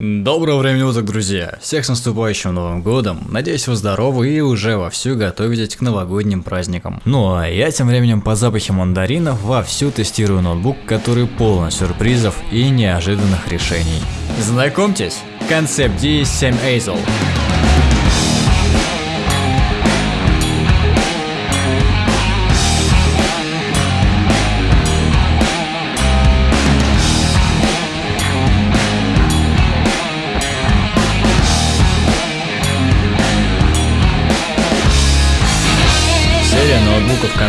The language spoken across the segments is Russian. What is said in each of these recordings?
Доброго времени уток, друзья! Всех с наступающим Новым Годом! Надеюсь, вы здоровы и уже вовсю готовитесь к новогодним праздникам. Ну а я тем временем по запахе мандаринов вовсю тестирую ноутбук, который полон сюрпризов и неожиданных решений. Знакомьтесь, Concept D7 Azel.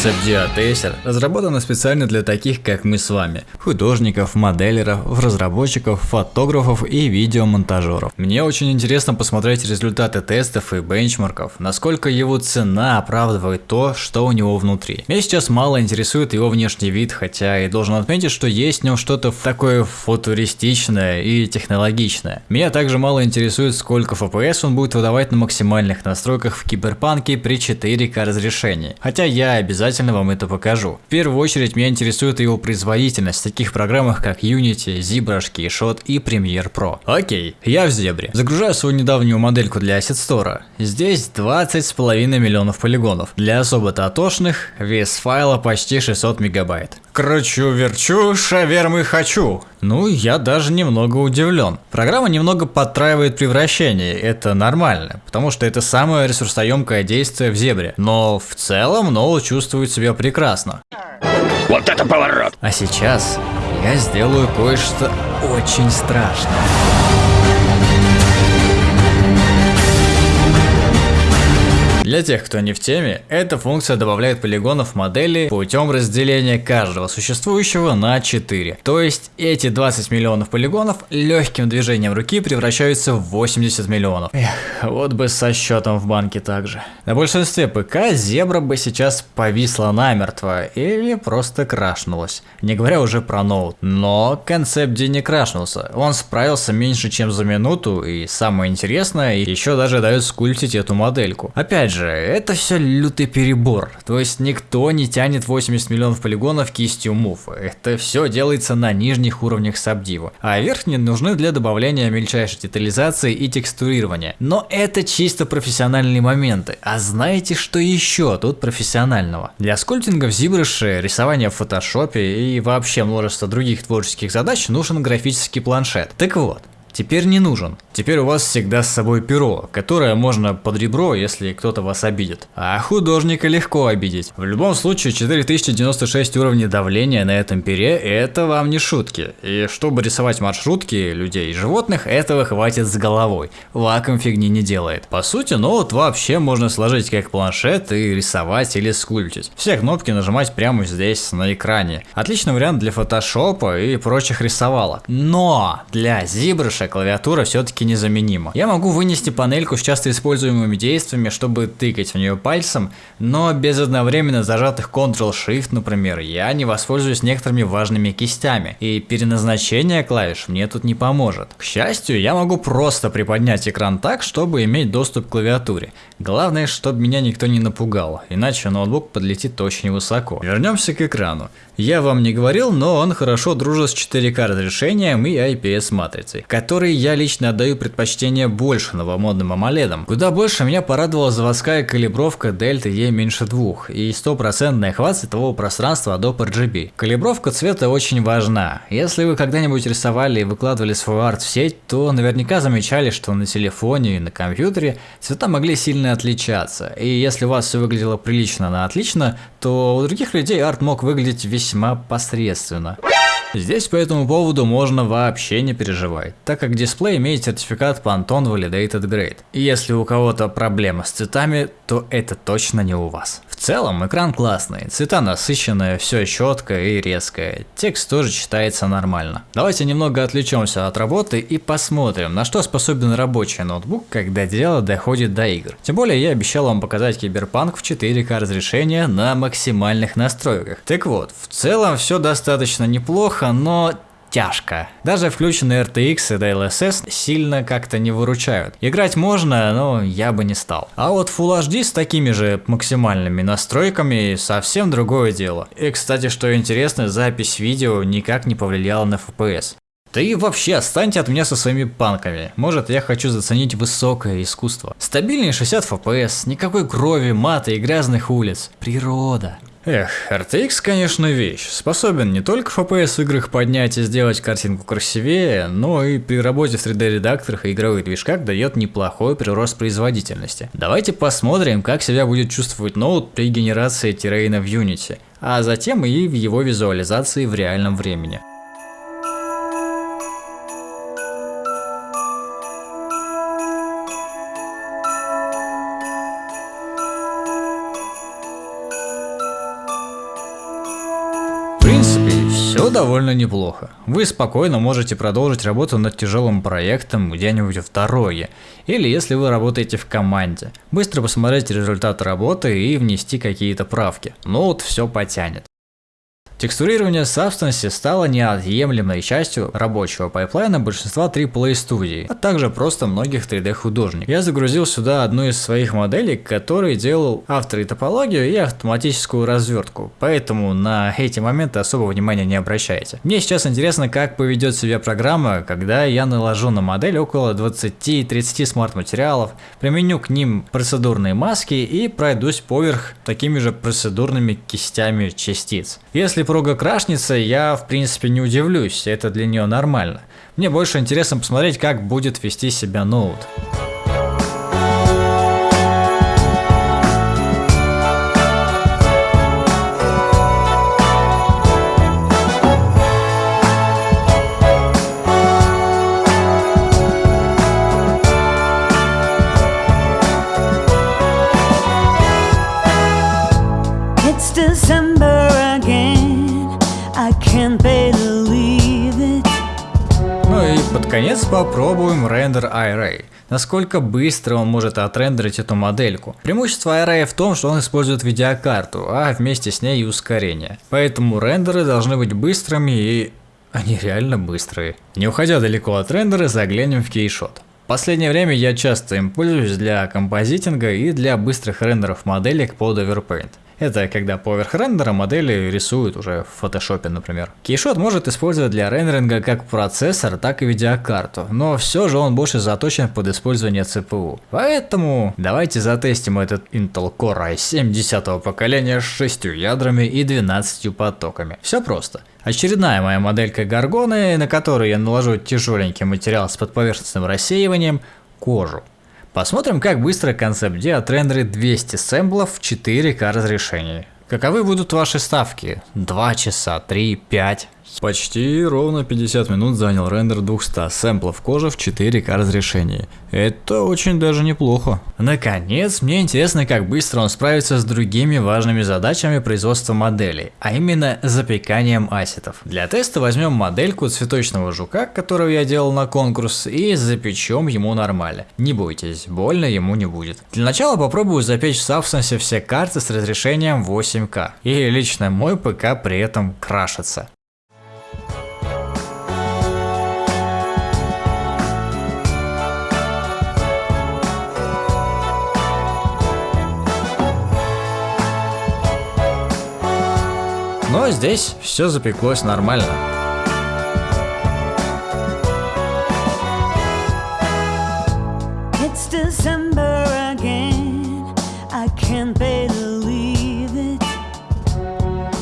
Dia Acer разработана специально для таких, как мы с вами, художников, моделеров, разработчиков, фотографов и видеомонтажеров. Мне очень интересно посмотреть результаты тестов и бенчмарков, насколько его цена оправдывает то, что у него внутри. Меня сейчас мало интересует его внешний вид, хотя и должен отметить, что есть в нем что-то такое футуристичное и технологичное. Меня также мало интересует, сколько FPS он будет выдавать на максимальных настройках в Киберпанке при 4К разрешении. Хотя я обязательно вам это покажу. В первую очередь меня интересует его производительность в таких программах как Unity, ZBrush, Keyshot и Premiere Pro. Окей, я в Зебре. Загружаю свою недавнюю модельку для Asset Store. Здесь 20,5 миллионов полигонов. Для особо татошных вес файла почти 600 мегабайт. Кручу-верчу, шавермы хочу. Ну, я даже немного удивлен. Программа немного подтраивает превращение, это нормально, потому что это самое ресурсоемкое действие в зебре. Но в целом Ноу чувствует себя прекрасно. Вот это поворот! А сейчас я сделаю кое-что очень страшное. Для тех, кто не в теме, эта функция добавляет полигонов модели путем разделения каждого существующего на 4. То есть эти 20 миллионов полигонов легким движением руки превращаются в 80 миллионов. Эх, вот бы со счетом в банке также. На большинстве ПК зебра бы сейчас повисла намертво или просто крашнулась. Не говоря уже про ноут. Но концепт D не крашнулся. Он справился меньше чем за минуту и самое интересное, еще даже дает скульптить эту модельку. Опять же, же, это все лютый перебор. То есть никто не тянет 80 миллионов полигонов кистью Move. Это все делается на нижних уровнях Subdivo. А верхние нужны для добавления мельчайшей детализации и текстурирования. Но это чисто профессиональные моменты. А знаете, что еще тут профессионального? Для скульптинга в ZBrush, рисования в фотошопе и вообще множество других творческих задач нужен графический планшет. Так вот, теперь не нужен. Теперь у вас всегда с собой перо, которое можно под ребро, если кто-то вас обидит. А художника легко обидеть. В любом случае 4096 уровней давления на этом пере это вам не шутки. И чтобы рисовать маршрутки людей и животных, этого хватит с головой. Вакуум фигни не делает. По сути, ноут вообще можно сложить как планшет и рисовать или скульптить. Все кнопки нажимать прямо здесь на экране. Отличный вариант для фотошопа и прочих рисовалок. Но для ZBrush клавиатура все-таки незаменима. Я могу вынести панельку с часто используемыми действиями, чтобы тыкать в нее пальцем, но без одновременно зажатых Ctrl-Shift, например, я не воспользуюсь некоторыми важными кистями, и переназначение клавиш мне тут не поможет. К счастью, я могу просто приподнять экран так, чтобы иметь доступ к клавиатуре. Главное, чтобы меня никто не напугал, иначе ноутбук подлетит очень высоко. Вернемся к экрану. Я вам не говорил, но он хорошо дружит с 4К разрешением и IPS матрицей, которые я лично отдаю предпочтение больше новомодным AMOLED. Куда больше меня порадовала заводская калибровка Delta E меньше 2 и стопроцентный охват светового пространства Adobe RGB. Калибровка цвета очень важна. Если вы когда-нибудь рисовали и выкладывали свой арт в сеть, то наверняка замечали, что на телефоне и на компьютере цвета могли сильно отличаться. И если у вас все выглядело прилично на отлично, то у других людей арт мог выглядеть весьма весьма посредственно. Здесь по этому поводу можно вообще не переживать, так как дисплей имеет сертификат Pantone Validated Grade. И если у кого-то проблема с цветами, то это точно не у вас. В целом экран классный, цвета насыщенные, все четко и резкое, текст тоже читается нормально. Давайте немного отвлечемся от работы и посмотрим, на что способен рабочий ноутбук, когда дело доходит до игр. Тем более я обещал вам показать Киберпанк в 4К разрешения на максимальных настройках. Так вот, в целом все достаточно неплохо, но тяжко. Даже включенные RTX и DLSS сильно как-то не выручают. Играть можно, но я бы не стал. А вот Full HD с такими же максимальными настройками совсем другое дело. И кстати, что интересно, запись видео никак не повлияла на FPS. Да и вообще, отстаньте от меня со своими панками. Может, я хочу заценить высокое искусство. Стабильный 60 FPS, никакой крови, мата и грязных улиц. Природа. Эх, RTX, конечно, вещь. Способен не только FPS в играх поднять и сделать картинку красивее, но и при работе в 3D-редакторах и игровых движках дает неплохой прирост производительности. Давайте посмотрим, как себя будет чувствовать ноут при генерации террейна в Unity, а затем и в его визуализации в реальном времени. Довольно неплохо. Вы спокойно можете продолжить работу над тяжелым проектом где-нибудь в дороге, или если вы работаете в команде. Быстро посмотреть результат работы и внести какие-то правки. Ноут все потянет. Текстурирование Substance стало неотъемлемой частью рабочего пайплайна большинства AAA студий, а также просто многих 3D художников. Я загрузил сюда одну из своих моделей, который делал авторетопологию и автоматическую развертку, поэтому на эти моменты особо внимания не обращайте. Мне сейчас интересно, как поведет себя программа, когда я наложу на модель около 20-30 смарт-материалов, применю к ним процедурные маски и пройдусь поверх такими же процедурными кистями частиц. Если супруга крашница, я в принципе не удивлюсь, это для нее нормально. Мне больше интересно посмотреть, как будет вести себя ноут. Наконец попробуем рендер Array. Насколько быстро он может отрендерить эту модельку. Преимущество Array в том, что он использует видеокарту, а вместе с ней и ускорение. Поэтому рендеры должны быть быстрыми и... Они реально быстрые. Не уходя далеко от рендера, заглянем в кейшот. В последнее время я часто им пользуюсь для композитинга и для быстрых рендеров моделек под Overpaint. Это когда поверх рендера модели рисуют уже в фотошопе, например. Кейшот может использовать для рендеринга как процессор, так и видеокарту, но все же он больше заточен под использование CPU. Поэтому давайте затестим этот Intel Core i7 10 поколения с 6 ядрами и 12 потоками. Все просто. Очередная моя моделька Гаргоны, на которую я наложу тяжеленький материал с подповерхностным рассеиванием, кожу. Посмотрим, как быстро концепт D отрендерит 200 сэмплов в 4К разрешении. Каковы будут ваши ставки? 2 часа, 3, 5? Почти ровно 50 минут занял рендер 200 сэмплов кожи в 4К разрешении. Это очень даже неплохо. Наконец, мне интересно, как быстро он справится с другими важными задачами производства моделей, а именно запеканием асетов. Для теста возьмем модельку цветочного жука, которого я делал на конкурс, и запечем ему нормально. Не бойтесь, больно ему не будет. Для начала попробую запечь в Substance все карты с разрешением 8К. И лично мой ПК при этом крашится. Но здесь все запеклось нормально.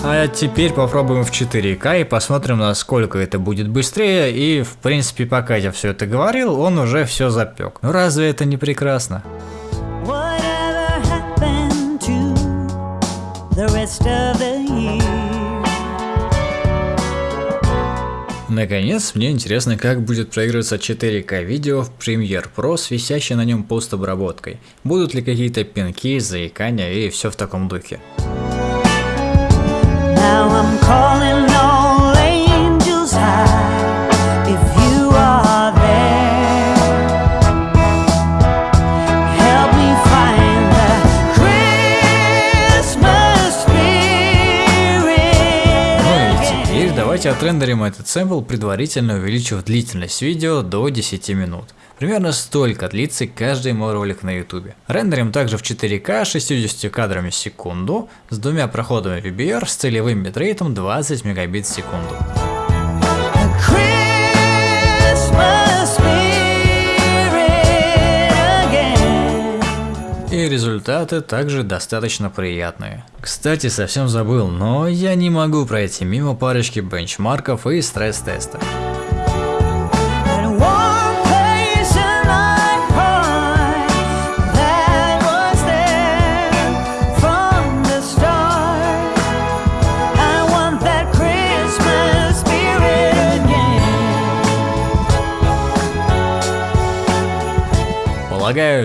А теперь попробуем в 4К и посмотрим, насколько это будет быстрее. И в принципе, пока я все это говорил, он уже все запек. Ну разве это не прекрасно? the rest of the Наконец, мне интересно, как будет проигрываться 4К видео в Premiere Pro с висящей на нем постобработкой. Будут ли какие-то пинки, заикания и все в таком духе. Now I'm Давайте отрендерим этот сэмпл, предварительно увеличив длительность видео до 10 минут. Примерно столько длится каждый мой ролик на YouTube. Рендерим также в 4К 60 кадрами в секунду с двумя проходами VBR с целевым битрейтом 20 мегабит в секунду. И результаты также достаточно приятные. Кстати, совсем забыл, но я не могу пройти мимо парочки бенчмарков и стресс-тестов.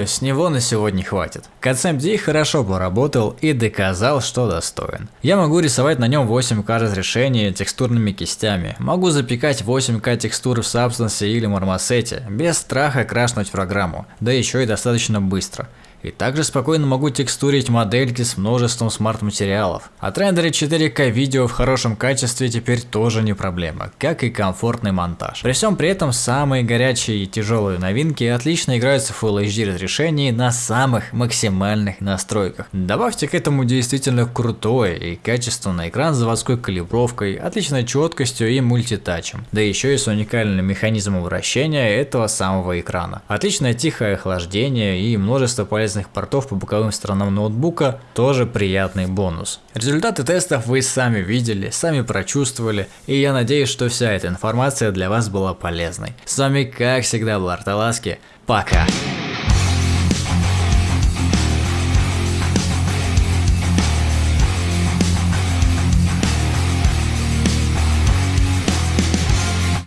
Полагаю, с него на сегодня хватит. CatSamD хорошо поработал и доказал, что достоин. Я могу рисовать на нем 8К разрешения текстурными кистями, могу запекать 8К текстуры в Substance или Marmoset, без страха крашнуть программу, да еще и достаточно быстро. И также спокойно могу текстурить модельки с множеством смарт-материалов. Отрендерить 4К видео в хорошем качестве теперь тоже не проблема, как и комфортный монтаж. При всем при этом самые горячие и тяжелые новинки отлично играются в Full HD разрешении на самых максимальных настройках. Добавьте к этому действительно крутой и качественный экран с заводской калибровкой, отличной четкостью и мультитачем. Да еще и с уникальным механизмом вращения этого самого экрана. Отличное тихое охлаждение и множество полезных полезных портов по боковым сторонам ноутбука тоже приятный бонус. Результаты тестов вы сами видели, сами прочувствовали, и я надеюсь, что вся эта информация для вас была полезной. С вами как всегда был Арталаски, пока!